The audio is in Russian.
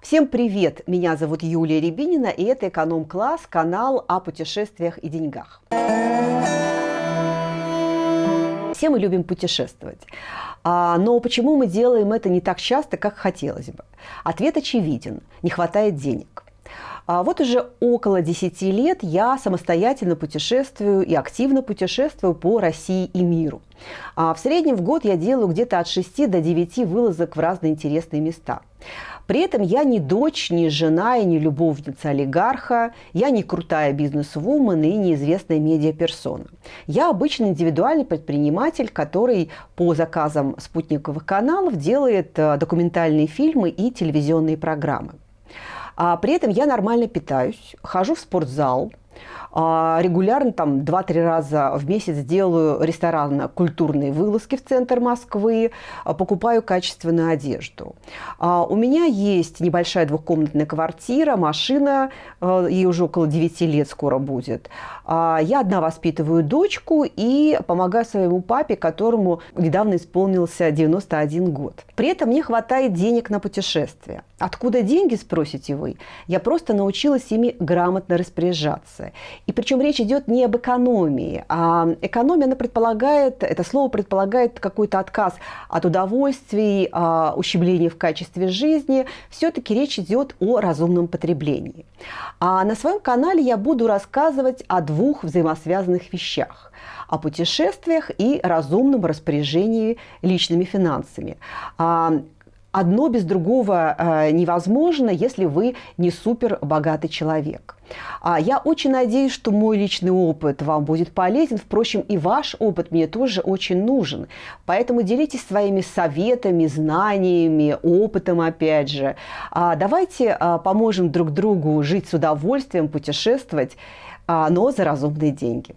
Всем привет! Меня зовут Юлия Рябинина, и это «Эконом-класс», канал о путешествиях и деньгах. Все мы любим путешествовать. А, но почему мы делаем это не так часто, как хотелось бы? Ответ очевиден – не хватает денег. А вот уже около 10 лет я самостоятельно путешествую и активно путешествую по России и миру. А в среднем в год я делаю где-то от 6 до 9 вылазок в разные интересные места. При этом я не дочь, не жена и не любовница олигарха, я не крутая бизнес-вумен и неизвестная медиаперсона. Я обычный индивидуальный предприниматель, который по заказам спутниковых каналов делает э, документальные фильмы и телевизионные программы. А при этом я нормально питаюсь, хожу в спортзал, регулярно, там, 2-3 раза в месяц делаю ресторанно-культурные вылазки в центр Москвы, а, покупаю качественную одежду. А, у меня есть небольшая двухкомнатная квартира, машина, ей уже около 9 лет скоро будет. Я одна воспитываю дочку и помогаю своему папе, которому недавно исполнился 91 год. При этом мне хватает денег на путешествия. Откуда деньги, спросите вы? Я просто научилась ими грамотно распоряжаться. И причем речь идет не об экономии, а экономия, она предполагает, это слово предполагает какой-то отказ от удовольствий, а, ущемления в качестве жизни. Все-таки речь идет о разумном потреблении. А на своем канале я буду рассказывать о двух взаимосвязанных вещах о путешествиях и разумном распоряжении личными финансами. Одно без другого э, невозможно, если вы не супер богатый человек. А я очень надеюсь, что мой личный опыт вам будет полезен. Впрочем, и ваш опыт мне тоже очень нужен. Поэтому делитесь своими советами, знаниями, опытом, опять же. А давайте а, поможем друг другу жить с удовольствием, путешествовать, а, но за разумные деньги.